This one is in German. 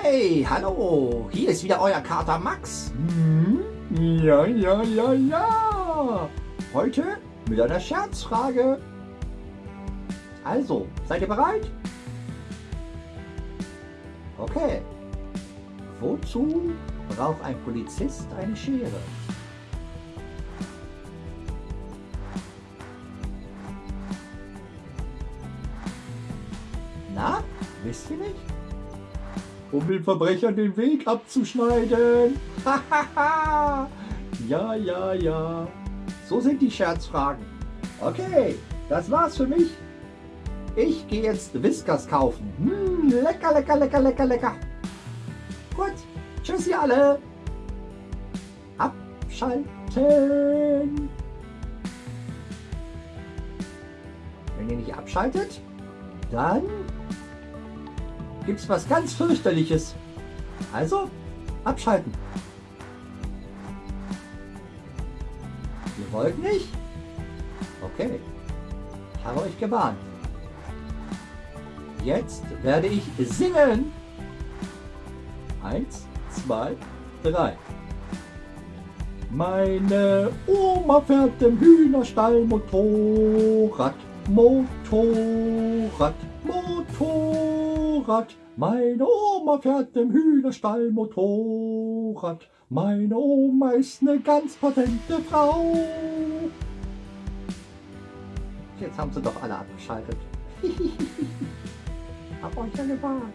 Hey, hallo, hier ist wieder euer Kater Max. Hm? Ja, ja, ja, ja. Heute mit einer Scherzfrage. Also, seid ihr bereit? Okay. Wozu braucht ein Polizist eine Schere? Na, wisst ihr nicht? Um den Verbrechern den Weg abzuschneiden. ja, ja, ja. So sind die Scherzfragen. Okay, das war's für mich. Ich gehe jetzt Whiskers kaufen. Hm, lecker, lecker, lecker, lecker, lecker. Gut, tschüss ihr alle. Abschalten. Wenn ihr nicht abschaltet, dann gibt es was ganz fürchterliches. Also, abschalten. Ihr wollt nicht? Okay, habe euch gewarnt. Jetzt werde ich singen. Eins, zwei, drei. Meine Oma fährt im Hühnerstall Motorrad, Motorrad, Motorrad. Meine Oma fährt im Hühnerstall Motorrad. Meine Oma ist eine ganz patente Frau. Jetzt haben sie doch alle abgeschaltet. Hab euch ja gewarnt.